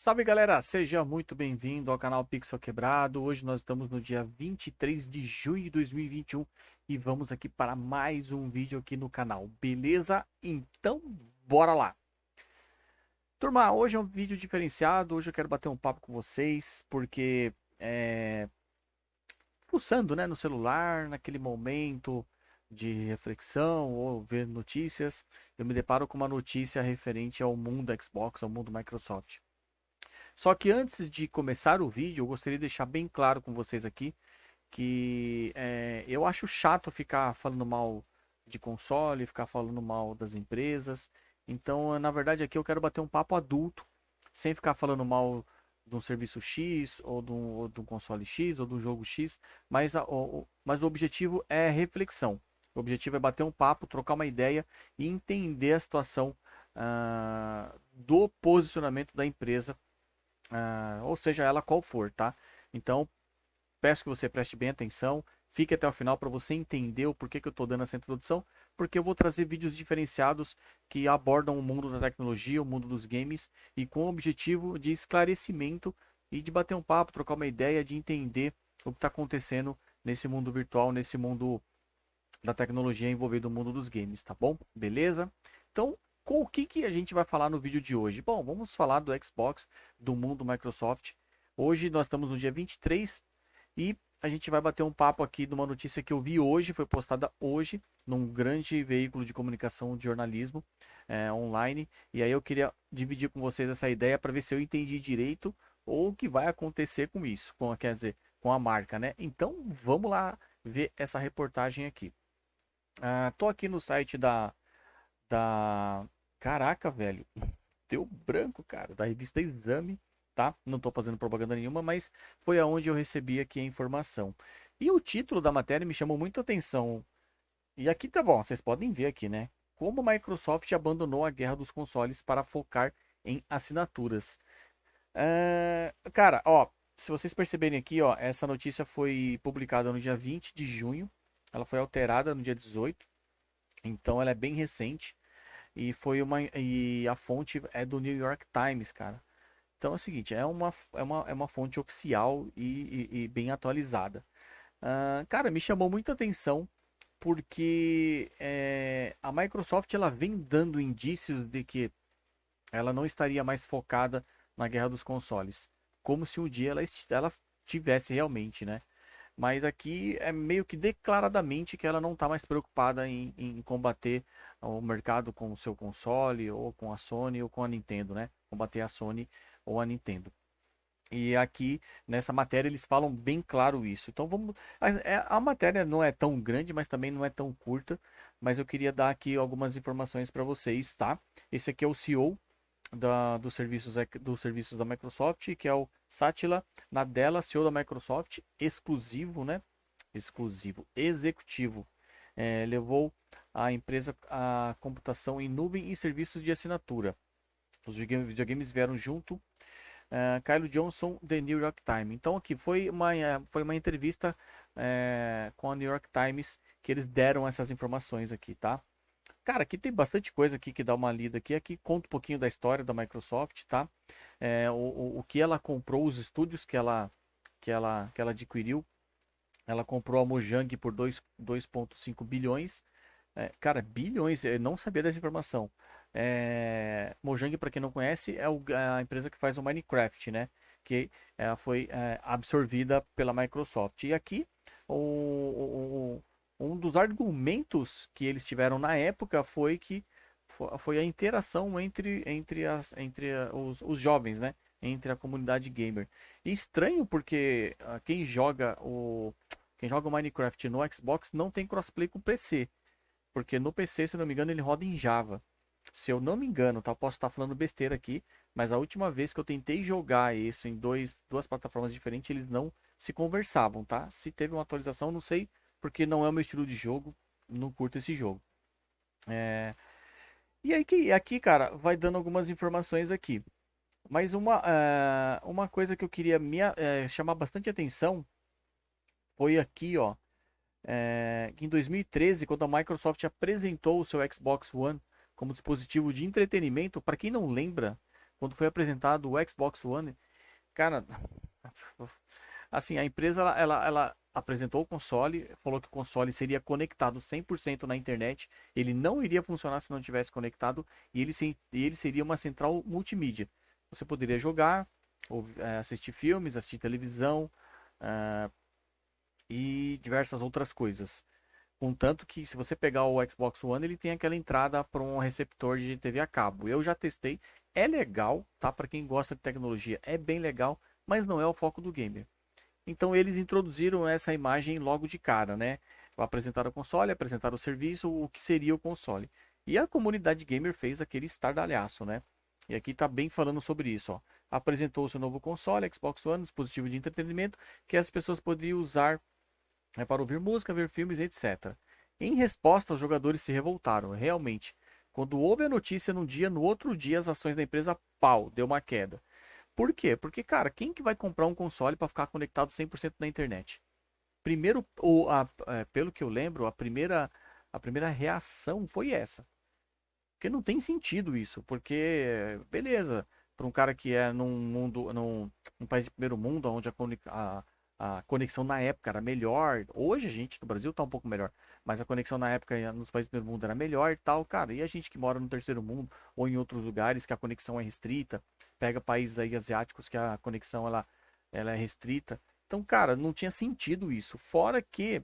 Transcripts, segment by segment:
Salve galera, seja muito bem-vindo ao canal Pixel Quebrado. Hoje nós estamos no dia 23 de junho de 2021 e vamos aqui para mais um vídeo aqui no canal, beleza? Então, bora lá! Turma, hoje é um vídeo diferenciado, hoje eu quero bater um papo com vocês, porque é... fuçando né, no celular, naquele momento de reflexão ou ver notícias, eu me deparo com uma notícia referente ao mundo Xbox, ao mundo Microsoft. Só que antes de começar o vídeo, eu gostaria de deixar bem claro com vocês aqui que é, eu acho chato ficar falando mal de console, ficar falando mal das empresas. Então, na verdade, aqui eu quero bater um papo adulto, sem ficar falando mal de um serviço X, ou de um, ou de um console X, ou de um jogo X, mas, a, o, mas o objetivo é reflexão. O objetivo é bater um papo, trocar uma ideia e entender a situação uh, do posicionamento da empresa, uh, ou seja, ela qual for, tá? Então, peço que você preste bem atenção, fique até o final para você entender o porquê que eu estou dando essa introdução, porque eu vou trazer vídeos diferenciados que abordam o mundo da tecnologia, o mundo dos games, e com o objetivo de esclarecimento e de bater um papo, trocar uma ideia, de entender o que está acontecendo nesse mundo virtual, nesse mundo da tecnologia envolvendo o mundo dos games, tá bom? Beleza? Então, com o que, que a gente vai falar no vídeo de hoje? Bom, vamos falar do Xbox, do mundo Microsoft. Hoje nós estamos no dia 23 e a gente vai bater um papo aqui de uma notícia que eu vi hoje, foi postada hoje, num grande veículo de comunicação de jornalismo é, online. E aí eu queria dividir com vocês essa ideia para ver se eu entendi direito ou o que vai acontecer com isso, com, quer dizer, com a marca, né? Então vamos lá ver essa reportagem aqui. Ah, tô aqui no site da, da... Caraca, velho. Deu branco, cara. Da revista Exame, tá? Não tô fazendo propaganda nenhuma, mas foi aonde eu recebi aqui a informação. E o título da matéria me chamou muito atenção. E aqui tá bom, vocês podem ver aqui, né? Como a Microsoft abandonou a guerra dos consoles para focar em assinaturas. Ah, cara, ó, se vocês perceberem aqui, ó, essa notícia foi publicada no dia 20 de junho ela foi alterada no dia 18, então ela é bem recente e foi uma e a fonte é do New York Times, cara. Então é o seguinte, é uma, é uma, é uma fonte oficial e, e, e bem atualizada. Uh, cara, me chamou muita atenção porque é, a Microsoft ela vem dando indícios de que ela não estaria mais focada na guerra dos consoles, como se um dia ela, ela tivesse realmente, né? Mas aqui é meio que declaradamente que ela não está mais preocupada em, em, combater o mercado com o seu console, ou com a Sony, ou com a Nintendo, né? Combater a Sony ou a Nintendo. E aqui nessa matéria eles falam bem claro isso. Então vamos. A, é, a matéria não é tão grande, mas também não é tão curta. Mas eu queria dar aqui algumas informações para vocês, tá? Esse aqui é o CEO da, dos, serviços, dos serviços da Microsoft, que é o Satya Nadella, CEO da Microsoft, exclusivo, né? Exclusivo, executivo. É, levou a empresa a computação em nuvem e serviços de assinatura. Os videogames vieram junto. Uh, Johnson, The New York Times. Então aqui foi uma, é, foi uma entrevista é, com a New York Times que eles deram essas informações aqui, tá? Cara, aqui tem bastante coisa aqui que dá uma lida aqui. Aqui conta um pouquinho da história da Microsoft, tá? É, o, o, o que ela comprou, os estúdios que ela, que ela, que ela adquiriu. Ela comprou a Mojang por 2,5 bilhões. É, cara, bilhões, eu não sabia dessa informação. É, Mojang, para quem não conhece, é o, a empresa que faz o Minecraft, né? Que ela foi é, absorvida pela Microsoft. E aqui, o, o um dos argumentos que eles tiveram na época foi que foi a interação entre, entre, as, entre os, os jovens, né? Entre a comunidade gamer. E estranho porque uh, quem joga o quem joga o Minecraft no Xbox não tem crossplay com o PC. Porque no PC, se eu não me engano, ele roda em Java. Se eu não me engano, tá? posso estar falando besteira aqui, mas a última vez que eu tentei jogar isso em dois, duas plataformas diferentes, eles não se conversavam, tá? Se teve uma atualização, não sei porque não é o meu estilo de jogo, não curto esse jogo. É... E aí que aqui, cara, vai dando algumas informações aqui. Mas uma, uh, uma coisa que eu queria me, uh, chamar bastante atenção foi aqui, ó. É, em 2013, quando a Microsoft apresentou o seu Xbox One como dispositivo de entretenimento, para quem não lembra, quando foi apresentado o Xbox One, cara, assim, a empresa ela, ela, ela apresentou o console, falou que o console seria conectado 100% na internet, ele não iria funcionar se não tivesse conectado e ele, ele seria uma central multimídia. Você poderia jogar, ou, é, assistir filmes, assistir televisão uh, e diversas outras coisas. Contanto que se você pegar o Xbox One, ele tem aquela entrada para um receptor de TV a cabo. Eu já testei, é legal, tá? Para quem gosta de tecnologia, é bem legal, mas não é o foco do gamer. Então eles introduziram essa imagem logo de cara, né? Apresentaram o console, apresentaram o serviço, o que seria o console. E a comunidade gamer fez aquele estardalhaço, né? E aqui está bem falando sobre isso, ó. Apresentou o seu novo console, Xbox One, dispositivo de entretenimento, que as pessoas poderiam usar né, para ouvir música, ver filmes, etc. Em resposta, os jogadores se revoltaram, realmente. Quando houve a notícia num dia, no outro dia as ações da empresa, pau, deu uma queda. Por quê? Porque, cara, quem que vai comprar um console para ficar conectado 100% na internet? Primeiro, ou a, é, pelo que eu lembro, a primeira, a primeira reação foi essa. Porque não tem sentido isso, porque, beleza, para um cara que é num mundo, num, num país de primeiro mundo, onde a, a, a conexão na época era melhor. Hoje a gente no Brasil está um pouco melhor, mas a conexão na época nos países do primeiro mundo era melhor e tal, cara. E a gente que mora no terceiro mundo ou em outros lugares que a conexão é restrita, pega países aí asiáticos que a conexão ela, ela é restrita. Então, cara, não tinha sentido isso. Fora que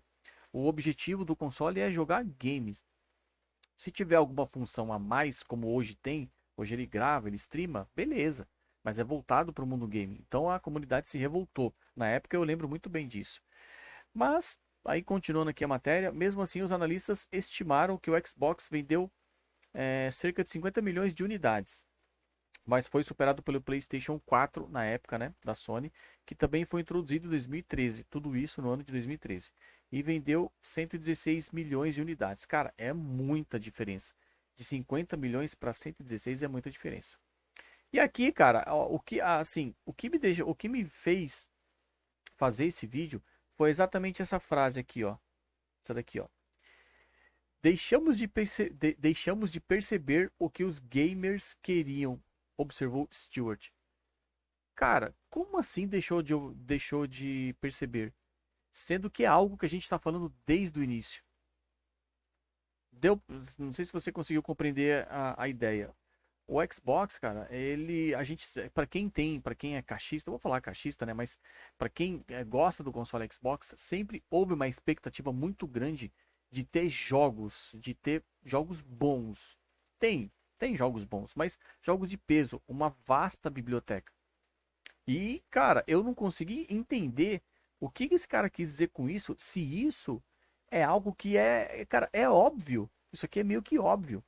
o objetivo do console é jogar games. Se tiver alguma função a mais, como hoje tem, hoje ele grava, ele streama, beleza. Mas é voltado para o mundo game. Então a comunidade se revoltou. Na época eu lembro muito bem disso. Mas, aí continuando aqui a matéria, mesmo assim os analistas estimaram que o Xbox vendeu é, cerca de 50 milhões de unidades mas foi superado pelo PlayStation 4 na época, né, da Sony, que também foi introduzido em 2013, tudo isso no ano de 2013, e vendeu 116 milhões de unidades. Cara, é muita diferença. De 50 milhões para 116 é muita diferença. E aqui, cara, o que assim, o que me deixa, o que me fez fazer esse vídeo foi exatamente essa frase aqui, ó. Essa daqui, ó. Deixamos de, de, deixamos de perceber o que os gamers queriam observou Stewart. Cara, como assim deixou de, deixou de perceber? Sendo que é algo que a gente está falando desde o início. Deu, não sei se você conseguiu compreender a, a ideia. O Xbox, cara, ele, a gente, para quem tem, para quem é cachista, vou falar cachista, né? Mas para quem é, gosta do console Xbox, sempre houve uma expectativa muito grande de ter jogos, de ter jogos bons. Tem, tem jogos bons, mas jogos de peso, uma vasta biblioteca. E, cara, eu não consegui entender o que esse cara quis dizer com isso, se isso é algo que é, cara, é óbvio. Isso aqui é meio que óbvio.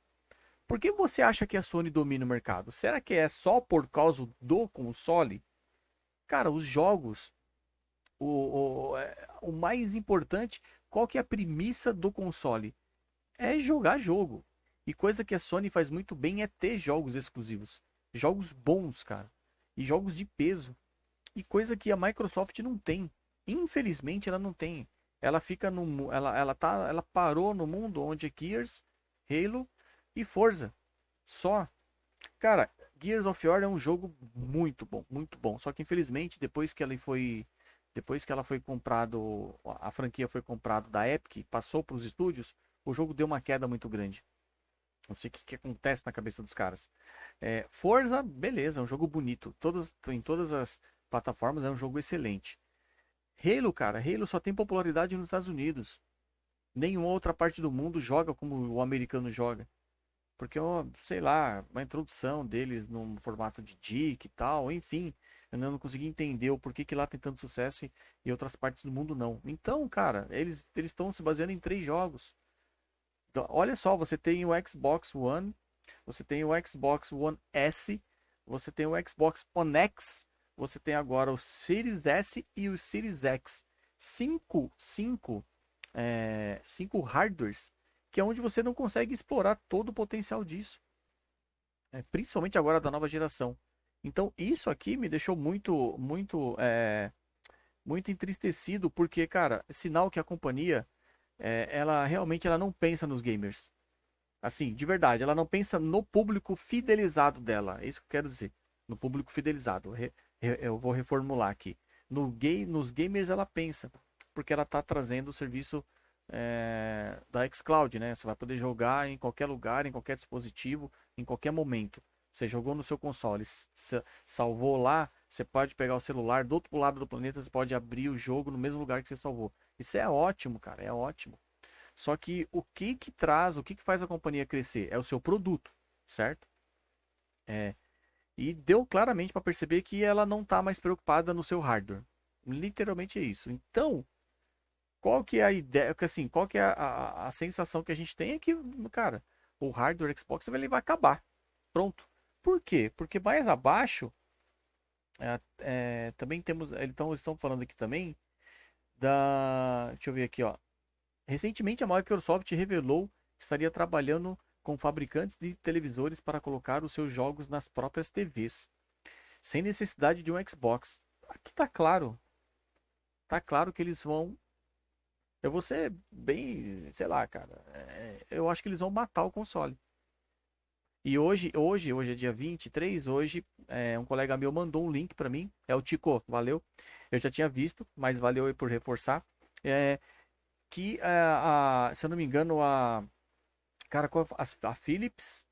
Por que você acha que a Sony domina o mercado? Será que é só por causa do console? Cara, os jogos, o, o, é, o mais importante, qual que é a premissa do console? É jogar jogo. E coisa que a Sony faz muito bem é ter jogos exclusivos. Jogos bons, cara. E jogos de peso. E coisa que a Microsoft não tem. Infelizmente ela não tem. Ela fica no ela ela tá ela parou no mundo onde é Gears, Halo e Forza. Só. Cara, Gears of War é um jogo muito bom, muito bom. Só que infelizmente depois que ela foi depois que ela foi comprado, a franquia foi comprada da Epic, passou para os estúdios, o jogo deu uma queda muito grande. Não sei o que, que acontece na cabeça dos caras. É, Forza, beleza, é um jogo bonito. Todas, em todas as plataformas é um jogo excelente. Halo, cara, Halo só tem popularidade nos Estados Unidos. Nenhuma outra parte do mundo joga como o americano joga. Porque, sei lá, uma introdução deles no formato de dick e tal, enfim. Eu não consegui entender o porquê que lá tem tanto sucesso e outras partes do mundo não. Então, cara, eles estão se baseando em três jogos. Então, olha só, você tem o Xbox One, você tem o Xbox One S, você tem o Xbox One X, você tem agora o Series S e o Series X. Cinco, cinco, é, cinco hardwares que é onde você não consegue explorar todo o potencial disso. É, principalmente agora da nova geração. Então isso aqui me deixou muito, muito, é, muito entristecido porque, cara, sinal que a companhia é, ela realmente ela não pensa nos gamers. Assim, de verdade, ela não pensa no público fidelizado dela. É isso que eu quero dizer. no público fidelizado. Eu vou reformular aqui. No gay, nos gamers ela pensa, porque ela está trazendo o serviço é, da xCloud, né? Você vai poder jogar em qualquer lugar, em qualquer dispositivo, em qualquer momento. Você jogou no seu console, salvou lá, você pode pegar o celular do outro lado do planeta, você pode abrir o jogo no mesmo lugar que você salvou. Isso é ótimo, cara, é ótimo. Só que o que que traz, o que que faz a companhia crescer? É o seu produto, certo? É. E deu claramente para perceber que ela não está mais preocupada no seu hardware. Literalmente é isso. Então, qual que é a ideia, assim, qual que é a, a, a sensação que a gente tem é que, cara, o hardware Xbox ele vai acabar. Pronto. Por quê? Porque mais abaixo é, é, também temos, então eles estão falando aqui também da, deixa eu ver aqui, ó. Recentemente a Microsoft revelou que estaria trabalhando com fabricantes de televisores para colocar os seus jogos nas próprias TVs, sem necessidade de um Xbox. Aqui tá claro. Tá claro que eles vão eu vou ser bem, sei lá, cara. É, eu acho que eles vão matar o console. E hoje, hoje, hoje é dia 23, hoje é, um colega meu mandou um link para mim, é o Tico, valeu. Eu já tinha visto, mas valeu por reforçar. É, que, é, a, se eu não me engano, a, cara, a, a Philips,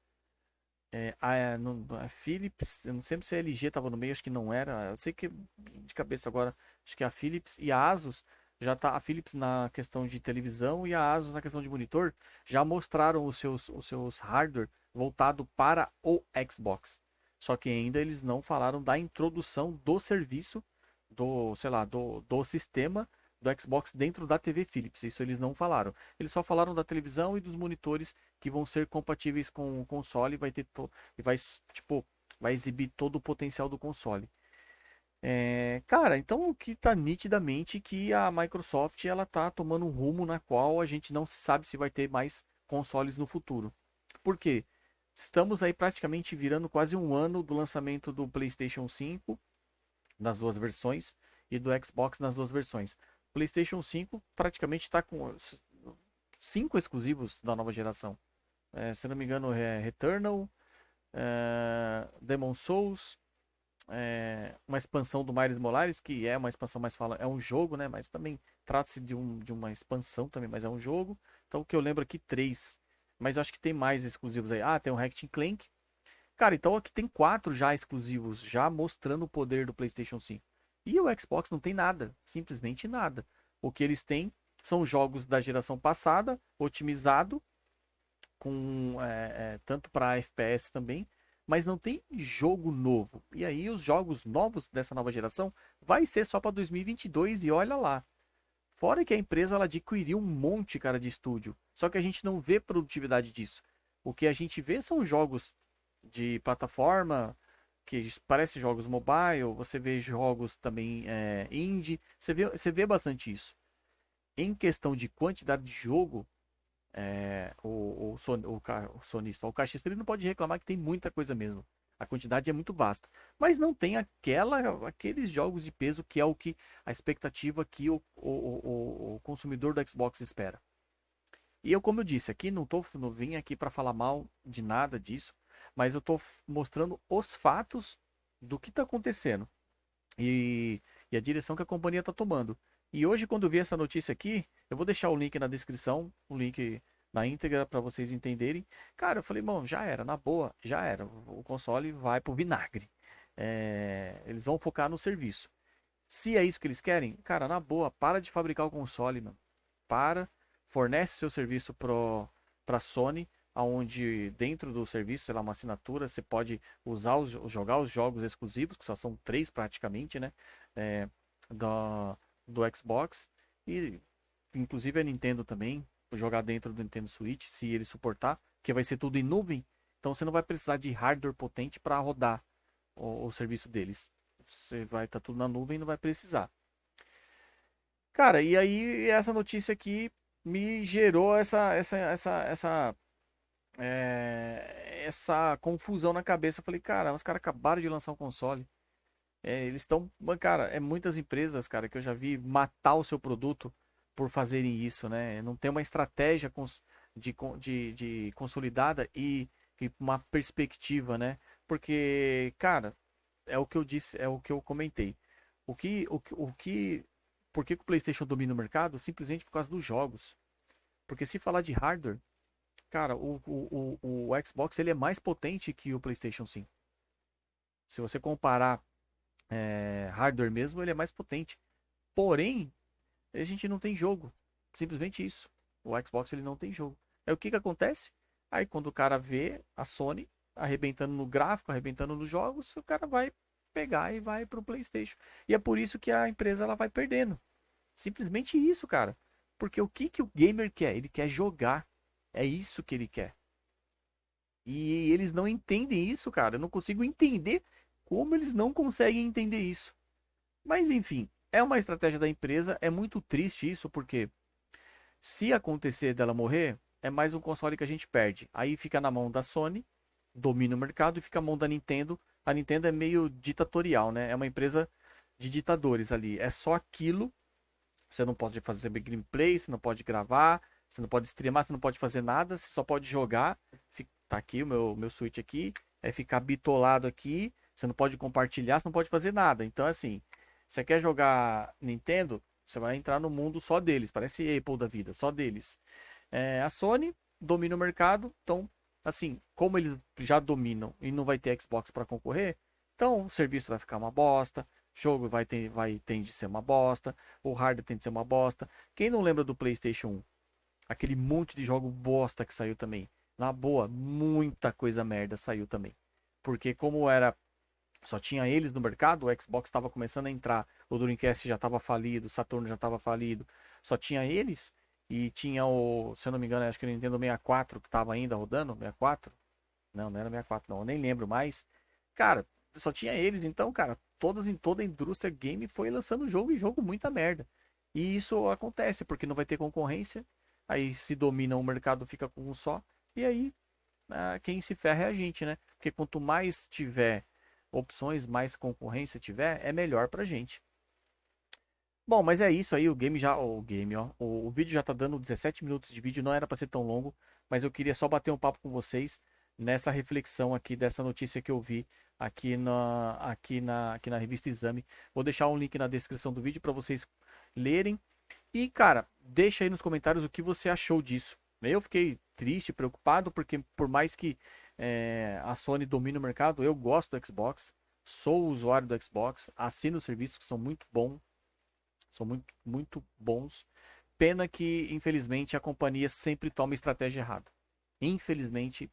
é, a, no, a Philips, eu não sei se a LG tava no meio, acho que não era. Eu sei que de cabeça agora, acho que a Philips e a Asus já tá a Philips na questão de televisão e a Asus na questão de monitor já mostraram os seus, os seus hardware voltado para o Xbox. Só que ainda eles não falaram da introdução do serviço do, sei lá, do, do sistema do Xbox dentro da TV Philips. Isso eles não falaram. Eles só falaram da televisão e dos monitores que vão ser compatíveis com o console e vai ter to... e vai tipo vai exibir todo o potencial do console. É, cara, então o que tá nitidamente que a Microsoft ela tá tomando um rumo na qual a gente não sabe se vai ter mais consoles no futuro. Por quê? Estamos aí praticamente virando quase um ano do lançamento do PlayStation 5 nas duas versões e do Xbox nas duas versões. PlayStation 5 praticamente está com cinco exclusivos da nova geração. É, se não me engano, é Returnal, é, Demon Souls, é, uma expansão do Miles Morales, que é uma expansão mais fala, é um jogo, né? Mas também trata-se de, um, de uma expansão também, mas é um jogo. Então o que eu lembro aqui, três. Mas eu acho que tem mais exclusivos aí. Ah, tem o Ratchet Clank. Cara, então aqui tem quatro já exclusivos, já mostrando o poder do PlayStation 5. E o Xbox não tem nada, simplesmente nada. O que eles têm são jogos da geração passada, otimizado, com é, é, tanto para FPS também, mas não tem jogo novo. E aí os jogos novos dessa nova geração vai ser só para 2022 e olha lá. Fora que a empresa ela adquiriu um monte, cara, de estúdio. Só que a gente não vê produtividade disso. O que a gente vê são jogos de plataforma, que parece jogos mobile, você vê jogos também é, indie, você vê, você vê bastante isso. Em questão de quantidade de jogo, é, o, o, son, o, o sonista, o caixista, ele não pode reclamar que tem muita coisa mesmo. A quantidade é muito vasta. Mas não tem aquela, aqueles jogos de peso que é o que a expectativa que o, o, o, o consumidor do Xbox espera. E eu, como eu disse, aqui não, tô, não vim aqui para falar mal de nada disso, mas eu estou mostrando os fatos do que está acontecendo e, e, a direção que a companhia está tomando. E hoje, quando eu vi essa notícia aqui, eu vou deixar o link na descrição, o link na íntegra para vocês entenderem. Cara, eu falei, bom, já era, na boa, já era. O console vai pro vinagre. É, eles vão focar no serviço. Se é isso que eles querem, cara, na boa, para de fabricar o console, mano. Para, fornece seu serviço pro, pra Sony, aonde dentro do serviço, sei lá, uma assinatura, você pode usar os, jogar os jogos exclusivos, que só são três praticamente, né? É, do, do Xbox. E inclusive a Nintendo também, jogar dentro do Nintendo Switch, se ele suportar, que vai ser tudo em nuvem. Então você não vai precisar de hardware potente para rodar o, o, serviço deles. Você vai estar tá tudo na nuvem e não vai precisar. Cara, e aí essa notícia aqui me gerou essa essa essa essa é, essa confusão na cabeça. Eu falei, cara, os caras acabaram de lançar um console. É, eles estão, cara, é muitas empresas, cara, que eu já vi matar o seu produto por fazerem isso, né? Não tem uma estratégia de, de, de consolidada e, e, uma perspectiva, né? Porque, cara, é o que eu disse, é o que eu comentei. O que, o, o que, por que, o PlayStation domina o mercado? Simplesmente por causa dos jogos. Porque se falar de hardware, cara, o, o, o, o Xbox ele é mais potente que o PlayStation 5. Se você comparar é, hardware mesmo, ele é mais potente. Porém, a gente não tem jogo. Simplesmente isso. O Xbox ele não tem jogo. Aí o que, que acontece? Aí quando o cara vê a Sony arrebentando no gráfico, arrebentando nos jogos, o cara vai pegar e vai pro PlayStation. E é por isso que a empresa ela vai perdendo. Simplesmente isso, cara. Porque o que, que o gamer quer? Ele quer jogar. É isso que ele quer. E eles não entendem isso, cara. Eu não consigo entender como eles não conseguem entender isso. Mas enfim, é uma estratégia da empresa. É muito triste isso, porque se acontecer dela morrer, é mais um console que a gente perde. Aí fica na mão da Sony, domina o mercado, e fica na mão da Nintendo. A Nintendo é meio ditatorial, né? É uma empresa de ditadores ali. É só aquilo. Você não pode fazer gameplay, você não pode gravar, você não pode streamar, você não pode fazer nada, você só pode jogar. Tá aqui o meu, meu Switch aqui. É ficar bitolado aqui. Você não pode compartilhar, você não pode fazer nada. Então, assim, você quer jogar Nintendo, você vai entrar no mundo só deles. Parece Apple da vida, só deles. É, a Sony domina o mercado, então, assim, como eles já dominam e não vai ter Xbox para concorrer, então o serviço vai ficar uma bosta, jogo vai, ter, vai tende a ser uma bosta, o hardware tende a ser uma bosta. Quem não lembra do PlayStation 1? Aquele monte de jogo bosta que saiu também. Na boa, muita coisa merda saiu também. Porque como era só tinha eles no mercado, o Xbox estava começando a entrar, o Dreamcast já estava falido, o Saturno já estava falido, só tinha eles e tinha o, se eu não me engano, acho que o Nintendo 64 que estava ainda rodando, 64? Não, não era 64 não, eu nem lembro mais. Cara, só tinha eles, então, cara, todas em toda a indústria game foi lançando jogo e jogo muita merda. E isso acontece porque não vai ter concorrência, aí se domina o mercado fica com um só, e aí ah, quem se ferra é a gente, né? Porque quanto mais tiver opções, mais concorrência tiver, é melhor pra gente. Bom, mas é isso aí, o game já, o game, ó, o, o vídeo já tá dando 17 minutos de vídeo, não era para ser tão longo, mas eu queria só bater um papo com vocês nessa reflexão aqui dessa notícia que eu vi aqui na, aqui na, aqui na revista Exame. Vou deixar um link na descrição do vídeo para vocês lerem. E, cara, deixa aí nos comentários o que você achou disso. Eu fiquei triste, preocupado, porque por mais que é, a Sony domina o mercado. Eu gosto do Xbox, sou usuário do Xbox, assino serviços que são muito bons, são muito, muito bons. Pena que, infelizmente, a companhia sempre toma estratégia errada. Infelizmente,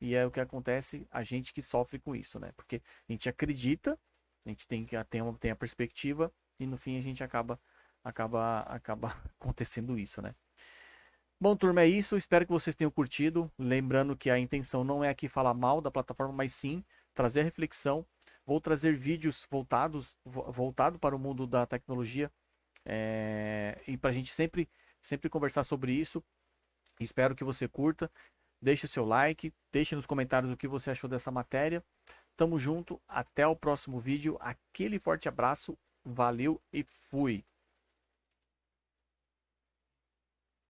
e é o que acontece, a gente que sofre com isso, né? Porque a gente acredita, a gente tem, tem, tem a perspectiva, e no fim a gente acaba, acaba, acaba acontecendo isso, né? Bom, turma, é isso. Espero que vocês tenham curtido. Lembrando que a intenção não é aqui falar mal da plataforma, mas sim trazer a reflexão. Vou trazer vídeos voltados voltado para o mundo da tecnologia é, e para a gente sempre, sempre conversar sobre isso. Espero que você curta. Deixe seu like, deixe nos comentários o que você achou dessa matéria. Tamo junto, até o próximo vídeo. Aquele forte abraço, valeu e fui!